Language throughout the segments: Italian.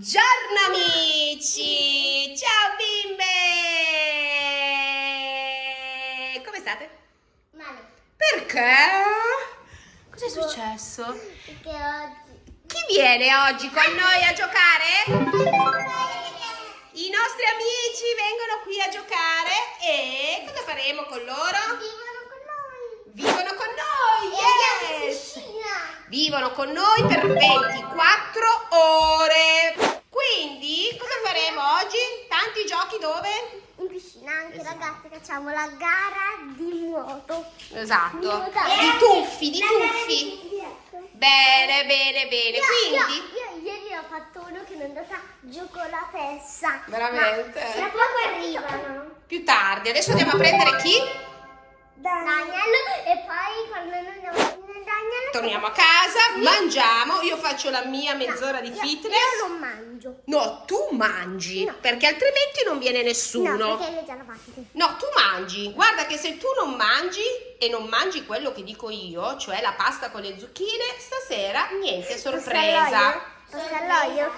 Buongiorno amici! Ciao bimbe! Come state? Male. Perché? Cos'è successo? Perché oggi. Chi viene oggi con noi a giocare? I nostri amici vengono qui a giocare e cosa faremo con loro? Vivono con noi. Vivono con noi! E Yes! Vivono con noi per 24 ore. Quindi, cosa faremo oggi? Tanti giochi dove? In piscina anche ragazzi facciamo la gara di nuoto. Esatto. Nuotare. Di tuffi, di tuffi. Bene, bene, bene. Io, Quindi, io, io ieri ho fatto uno che mi è andata giù con la testa. Veramente? Tra poco arrivano. più tardi. Adesso andiamo a prendere chi? Daniel e poi quando noi andiamo a finire Daniel Torniamo a casa, mangiamo. Io faccio la mia mezz'ora di io- fitness. Io non mangio. No, tu mangi, No. perché altrimenti non viene No, nessuno. perché le già la fatti. No, tu mangi. Guarda che se tu non mangi e non mangi quello che dico io, cioè la pasta con le zucchine, stasera niente sorpresa. Posso all'olio?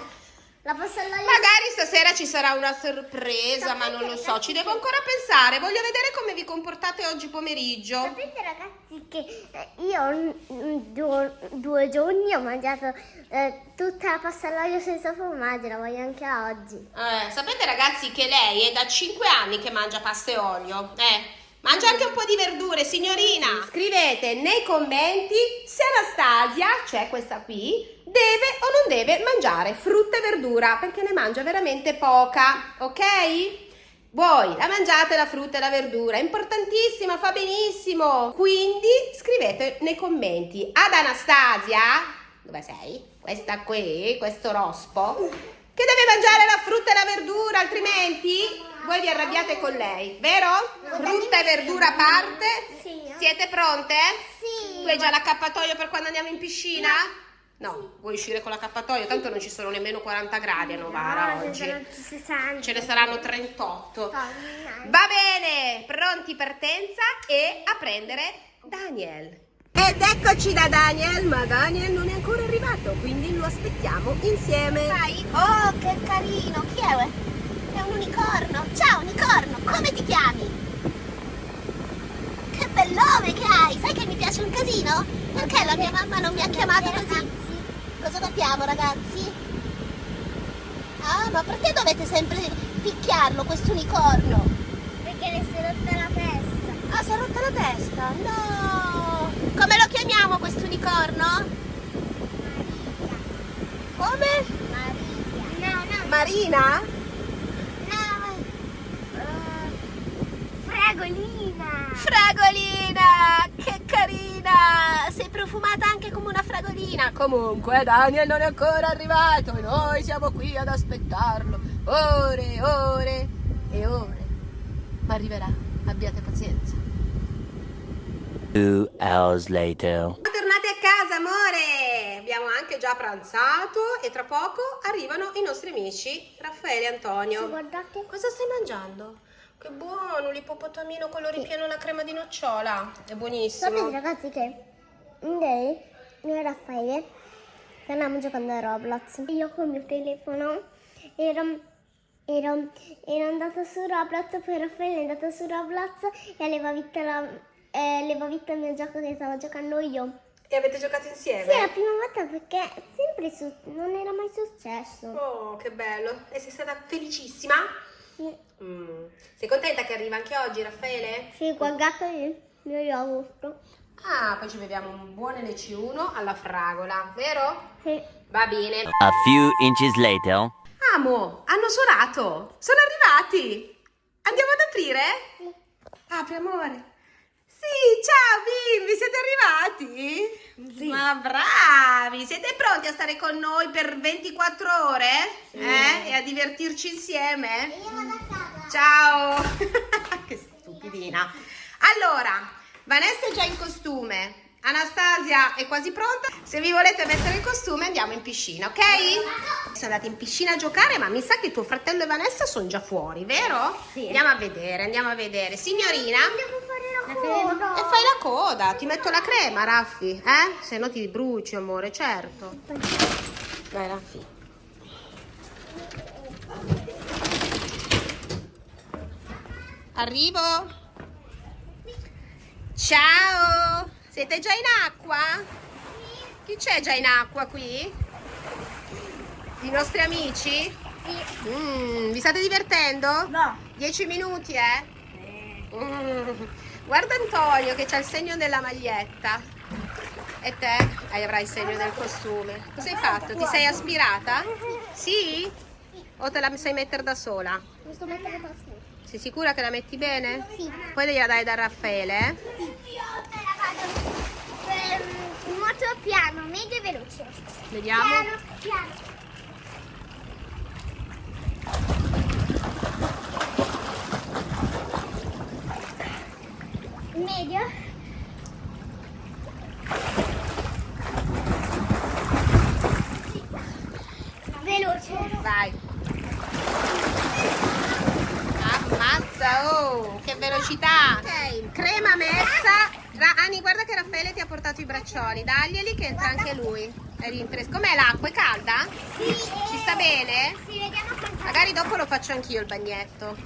La posso all'olio? Magari stasera ci sarà una sorpresa, ma non lo so, ci devo ancora pensare. Voglio vedere come vi comportate oggi pomeriggio. Sapete ragazzi che eh, io due, due giorni ho mangiato eh, tutta la pasta all'olio senza formaggio, la voglio anche oggi. Eh, sapete ragazzi che lei è da 5 anni che mangia pasta e olio? Eh, mangia anche un po' di verdure, signorina. Scrivete nei commenti se Anastasia, cioè questa qui, deve o non deve mangiare frutta e verdura, perché ne mangia veramente poca, ok? Voi la mangiate la frutta e la verdura, è importantissima, fa benissimo. Quindi scrivete nei commenti ad Anastasia, dove sei? Questa qui, questo rospo, che deve mangiare la frutta e la verdura, altrimenti voi vi arrabbiate con lei, vero? Frutta e verdura a parte. Sì. Siete pronte? Sì. Tu hai già l'accappatoio per quando andiamo in piscina? No, vuoi uscire con l'accappatoio? Tanto non ci sono nemmeno 40 gradi a Novara No, oggi. ce ne sono 60. Ce ne saranno 38. Tornare. Va bene, pronti partenza e a prendere Daniel. Ed eccoci da Daniel, ma Daniel non è ancora arrivato, quindi lo aspettiamo insieme. Vai. Oh, che carino. Chi è? È un unicorno. Ciao, unicorno. Come ti chiami? Che bel nome che hai. Sai che mi piace un casino? Perché la mia mamma non mi ha chiamato così? Cosa dobbiamo, ragazzi? Ah, ma perché dovete sempre picchiarlo, questo unicorno? Perché le si è rotta la testa. Ah, si è rotta la testa? No! Come lo chiamiamo questo unicorno? Come? Maria. No, no. Marina? No. fragolina. Fragolina, che carina! Sei profumata anche come una fragolina. Comunque, Daniel non è ancora arrivato e noi siamo qui ad aspettarlo. Ore, ore e ore. Ma arriverà, abbiate pazienza. Two hours later. Tornati a casa, amore! Abbiamo anche già pranzato e tra poco arrivano i nostri amici Raffaele e Antonio. Guardate. Cosa stai mangiando? Che buono, l'ippopotamino con lo ripieno alla crema di nocciola. È buonissimo. Sapete ragazzi che ieri io e Raffaele stavamo giocando a Roblox. Io col mio telefono ero, ero, ero andata su Roblox, poi Raffaele è andato su Roblox e aveva vinto, la, eh, aveva vinto il mio gioco che stavo giocando io. E avete giocato Sì, insieme? è la prima volta perché sempre su- non era mai successo. Oh, che bello. E sei stata felicissima? Sì, Mm. Sei contenta che arriva anche oggi, Raffaele? sì guardate il mio yogurt. Ah, poi ci beviamo un buon NC1 alla fragola, vero? Sì. Va bene. A few inches later. Amo, hanno suonato. Sono arrivati. Andiamo ad aprire? Sì. Apri, amore. Sì, ciao bimbi, siete arrivati? Sì. Ma bravi! Siete pronti a stare con noi per 24 ore? Eh? E a divertirci insieme? Io vado a casa. Ciao! che stupidina. Allora, Vanessa è già in costume. Anastasia è quasi pronta. Se vi volete mettere il costume andiamo in piscina, ok? Sono andati in piscina a giocare, ma mi sa che tuo fratello e Vanessa sono già fuori, vero? Sì. Andiamo a vedere, andiamo a vedere. Signorina? crema. E fai la coda. Ti metto la crema, Raffi. Eh? Se no ti bruci, amore, certo. Vai, Raffi. Arrivo. Ciao. Siete già in acqua? Chi c'è già in acqua qui? I nostri amici? Sì. Mm, vi state divertendo? No. 10 minuti, eh? Sì. Mm. Guarda Antonio che c'ha il segno della maglietta. E te? Hai avrai il segno del costume. Cosa hai fatto? Ti sei aspirata? Sì? O te la sai mettere da sola? Mi sto mettendo da sola. Sei sicura che la metti bene? Sì. Poi gliela dai da Raffaele, eh? Io te la vado per molto piano, medio e veloce. Vediamo. Piano, piano. Medio. Veloce. Vai. Ammazza, oh, che velocità. Ok, crema messa. Ani, guarda che Raffaele ti ha portato i braccioli. Daglieli che entra anche lui. È Com'è l'acqua? È calda? Sì. Ci sta bene? Sì. Magari dopo lo faccio anch'io il bagnetto.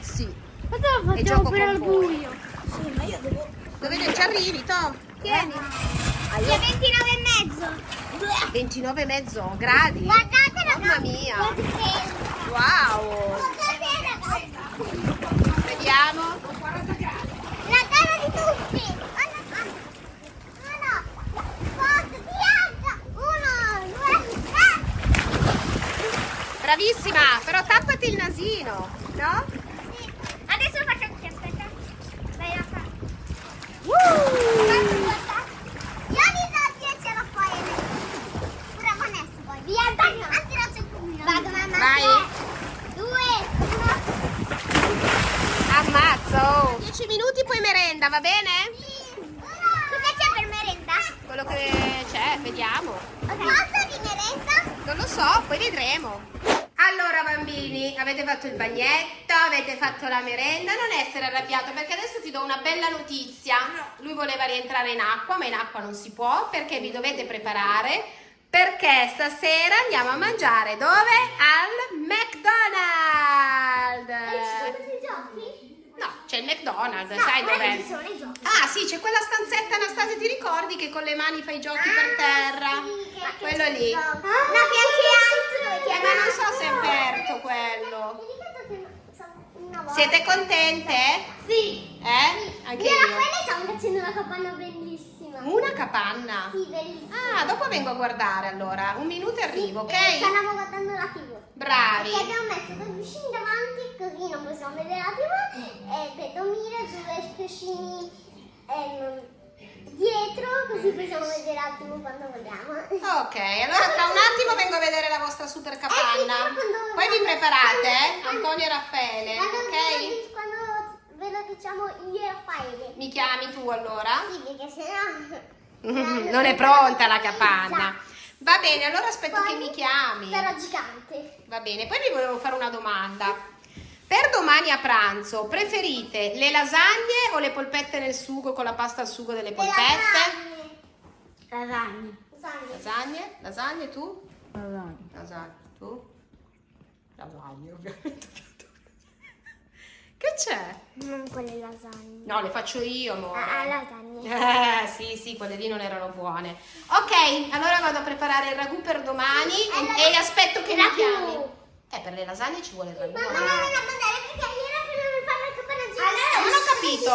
Sì. Questo lo E gioco con voi. Sì, ma io devo. Dove ci arrivi, To? Tieni. Io 29 e mezzo. 29 e mezzo gradi. Guardate ragazzi. Mamma mia. Wow. Guardate. Vediamo. La gara di tutti. Bravissima, però tappati il nasino, no? Sì. Adesso lo faccio anche, aspetta. Vai a fare. Uh! Guarda, guarda. Io mi do 10 a Raffaele. Pure a Vanessa poi. Via, dai. Anzi, non c'è più. Vado, mamma. Vai. Tre, Due, uno. Ammazza, oh. 10 minuti poi merenda, va bene? Cosa c'è per merenda? Quello che vediamo. Cosa di merenda? Non lo so, poi vedremo. Allora bambini, avete fatto il bagnetto, avete fatto la merenda, non essere arrabbiato perché adesso ti do una bella notizia. Lui voleva rientrare in acqua, ma in acqua non si può perché vi dovete preparare perché stasera andiamo a mangiare dove? Al McDonald's. No, c'è il McDonald's, No, sai guarda dov'è? ci sono i giochi. Ah sì, c'è quella stanzetta Anastasia, ti ricordi che con le mani fai i giochi per terra? Ah, Quello lì. No, che anche altro. Eh, ma non so se è aperto quello. Siete contente? Sì. Eh? Anche Io io. Raffaele stiamo facendo una capanna bellissima. Una capanna. Sì, bellissima. Ah, dopo vengo a guardare allora. Un minuto e arrivo, E ok? stavamo guardando la TV. Bravi. Perché abbiamo messo due cuscini davanti, così non possiamo vedere la TV. E per dormire due cuscini ehm, dietro, così possiamo vedere la TV quando vogliamo. Ok, allora tra un attimo vengo a vedere la vostra super capanna. Eh sì, Poi vi preparate, eh? Antonio e Raffaele, ok? Ve lo, diciamo io e Raffaele. Mi chiami tu allora? Sì, perché sennò... Non è pronta la capanna. Va bene, allora aspetto che mi chiami. Sarà gigante. Va bene, poi vi volevo fare una domanda. Per domani a pranzo preferite le lasagne o le polpette nel sugo con la pasta al sugo delle polpette? Lasagne. Lasagne. Lasagne? Lasagne tu? Lasagne. Tu? Lasagne, ovviamente. Che c'è? Non quelle lasagne. No, le faccio io, amore. Ah, ah, lasagne. Eh, sì, sì, quelle lì non erano buone. Ok, allora vado a preparare il ragù per domani e, e aspetto che mi Ragù. chiami. Eh, per le lasagne ci vuole il ragù. Ma no, no, amore. no, no, mandare perché ieri prima mi fanno il capanagino. non ho capito.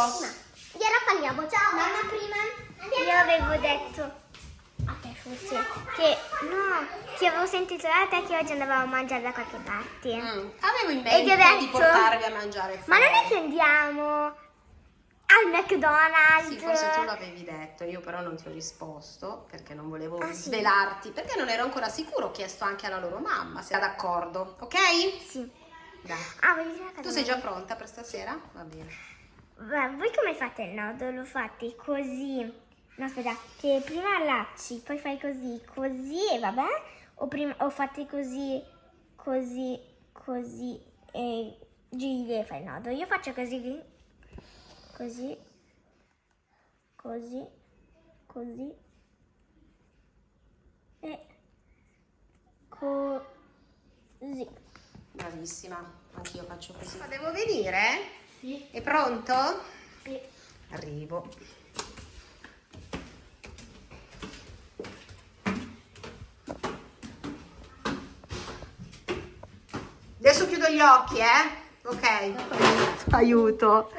Gliela parliamo, ciao. Mamma prima. Io avevo detto forse che no, che avevo sentito da te che oggi andavamo a mangiare da qualche parte. Mm, Avevo in E mente di detto- portarvi a mangiare Ma fuori. non è che andiamo al McDonald's? Sì, forse tu l'avevi detto, io però non ti ho risposto perché non volevo Ah, sì. svelarti, perché non ero ancora sicuro, ho chiesto anche alla loro mamma se era d'accordo, ok? Sì. Dai. Ah? Tu sei già pronta per stasera? Va bene. Beh, voi come fate il nodo? Lo fate così? No, aspetta, che prima allacci, poi fai così, così e vabbè? O, prima, o fate così, così, così e giri e fai il nodo? Io faccio così, così, così, così e così. Bravissima, anch'io faccio così. Ma devo venire? Sì. È pronto? Sì. Arrivo. Adesso chiudo gli occhi, eh? Ok. Aiuto.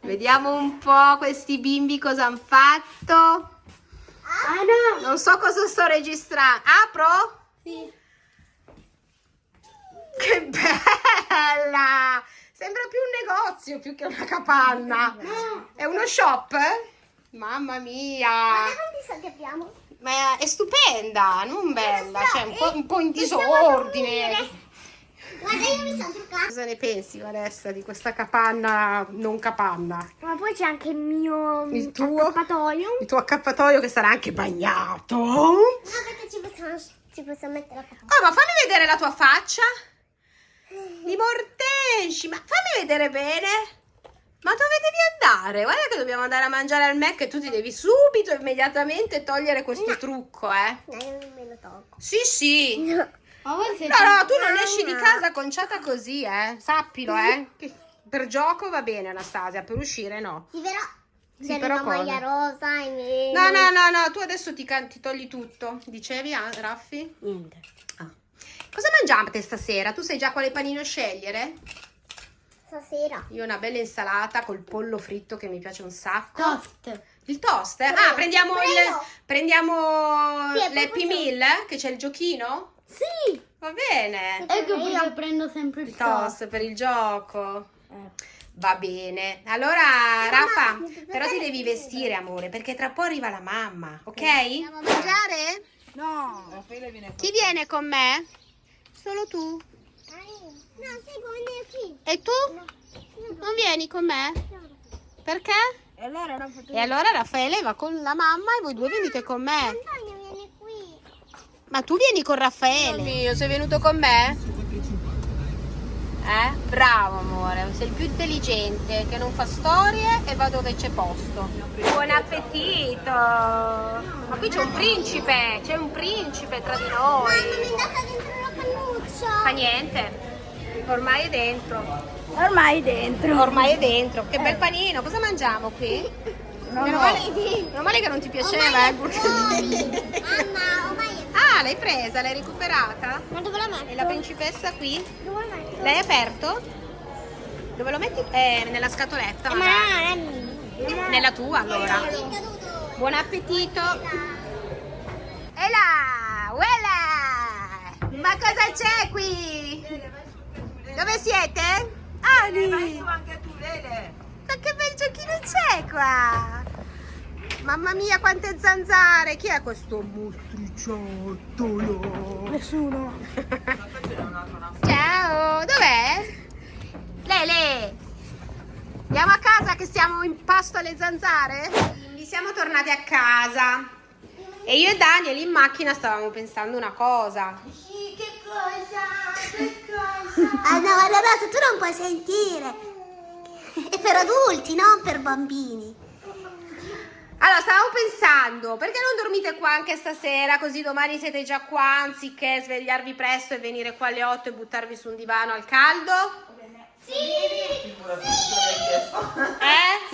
Vediamo un po' questi bimbi cosa hanno fatto. Ah no! Non so cosa sto registrando. Apro? Sì. Che bella! Sembra più un negozio più che una capanna. È uno shop? Mamma mia! Guarda quanti soldi abbiamo. Ma è stupenda, non bella, cioè un po', e un po' in possiamo disordine. Guarda, io mi sono truccata. Cosa ne pensi, Vanessa, di questa capanna non capanna? Ma poi c'è anche il mio Il tuo? accappatoio. Il tuo accappatoio che sarà anche bagnato. No, perché ci possiamo, ci possiamo mettere l'accappatoio. Oh, ma fammi vedere la tua faccia. Di mortesci, ma fammi vedere bene. Ma dove devi andare? Guarda che dobbiamo andare a mangiare al Mac e tu ti devi subito, immediatamente togliere questo trucco, eh. No, io non me lo tolgo. Sì, sì. No. No, no, tu non esci di casa conciata così, eh. Sappilo, eh. Per gioco va bene, Anastasia, per uscire no. Sì, però... Sì, c'è però una maglia rosa e. No, no, no, no, tu adesso ti, ti togli tutto. Dicevi, ah, Raffi? Niente. Ah. Cosa mangiate stasera? Tu sai già quale panino scegliere? Stasera. Io una bella insalata col pollo fritto che mi piace un sacco. Toast. Il toast? eh? Prego, Ah, prendiamo il prego. prendiamo Sì, l'Happy Meal, che c'è il giochino? Sì. Va bene. Ecco perché prendo sempre Il toast per il gioco. Eh. Va bene. Allora, Rafa, però ti devi vestire, amore, perché tra poco arriva la mamma, ok? Andiamo a mangiare? No. Chi viene con me? Solo tu. No, come qui. E tu? Non vieni con me? Perché? E E allora Raffaele va con la mamma e voi due venite con me. Ma tu vieni con Raffaele? mio, sei venuto con me? Eh? Bravo amore, sei il più intelligente che non fa storie e va dove c'è posto. Buon appetito! Ma qui c'è un principe, c'è un principe tra di Mamma, mi è noi. andata dentro la cannuccia. Fa niente, ormai è dentro. Ormai dentro. Ormai è dentro. Che bel panino, cosa mangiamo qui? Meno male, meno male che non ti piaceva, eh, Ormai è fuori. Mamma, ormai è Ah, l'hai presa, l'hai recuperata? Ma dove la metto? E la principessa qui? Dove la metto? L'hai aperto? Dove lo metti? Eh, nella scatoletta. Eh, ma mia. Nella tua allora. Buon appetito. E là, uela! Ma cosa c'è qui? Dove siete? Ani! anche tu, Lele. Ma che bel giochino c'è qua? Mamma mia, quante zanzare! Chi è questo mostriciattolo? Nessuno. Ciao, dov'è? Lele! Andiamo a casa che siamo in pasto alle zanzare? Quindi siamo tornati a casa. E io e Daniel in macchina stavamo pensando una cosa. Che cosa? Che cosa? Ah no, allora tu non puoi sentire. È per adulti, non per bambini. Allora, stavamo pensando, perché non dormite qua anche stasera, così domani siete già qua, anziché svegliarvi presto e venire qua alle 8 e buttarvi su un divano al caldo? Sì! Eh?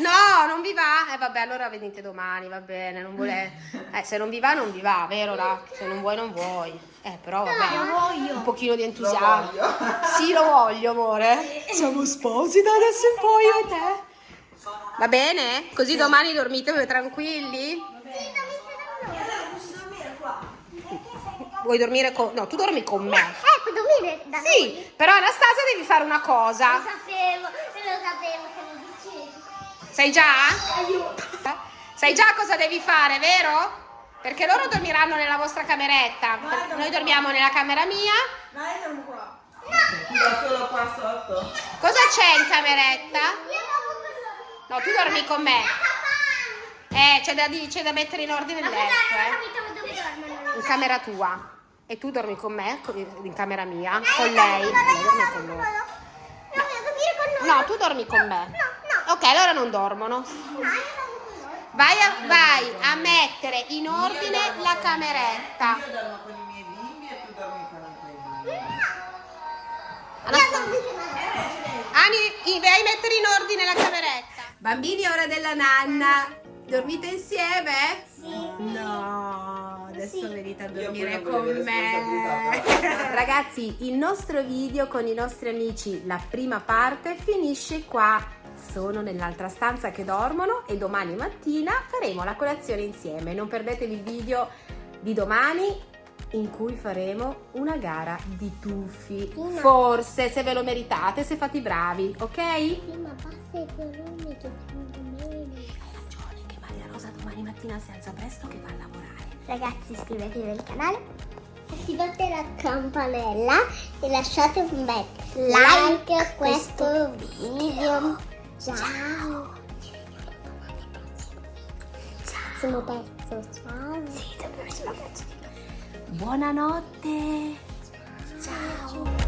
No, non vi va? Eh vabbè, allora venite domani, va bene, non vuole... Eh, se non vi va, non vi va, vero? là? Se non vuoi, non vuoi. Eh, però vabbè, un pochino di entusiasmo. Sì, lo voglio, amore. Siamo sposi da adesso in poi, io e te. Va bene? Così domani dormite tranquilli? Vuoi dormire con... No, tu dormi con me. Ecco, dormire da Sì, però Anastasia devi fare una cosa. Lo sapevo, lo sapevo che lo dicevi. Sai già? Sai già cosa devi fare, vero? Perché loro dormiranno nella vostra cameretta. Noi dormiamo nella camera mia. Dai, dormo qua. Da solo qua sotto. Cosa c'è in cameretta? Io. No, tu dormi con me. Eh, c'è da, c'è da mettere in ordine il letto, eh. In camera tua. E tu dormi con me, in camera mia, con lei. No, Lei dorme dormo con con noi. No, con. No, tu dormi con me. No, no. Ok, allora non dormono. Con loro. Vai a, vai a mettere in ordine la cameretta. Io dormo con i miei bimbi e tu dormi con i tuoi bimbi. Ani, vai a mettere in ordine la cameretta. Bambini, ora della nanna. Dormite insieme? Sì. No, adesso venite a dormire con me. Ragazzi, il nostro video con i nostri amici, la prima parte, finisce qua. Sono nell'altra stanza che dormono e domani mattina faremo la colazione insieme. Non perdetevi il video di domani in cui faremo una gara di tuffi. Sì, ma- Forse, se ve lo meritate, se fate i bravi, ok? Sì, ma basta i volumi che meno. Hai ragione che Maria Rosa domani mattina si alza presto che va a lavorare. Ragazzi iscrivetevi al canale, attivate la campanella e lasciate un bel like a questo video. Ciao! Prossimo pezzo, ciao! Sì, prossimo pezzo. Buonanotte. Ciao.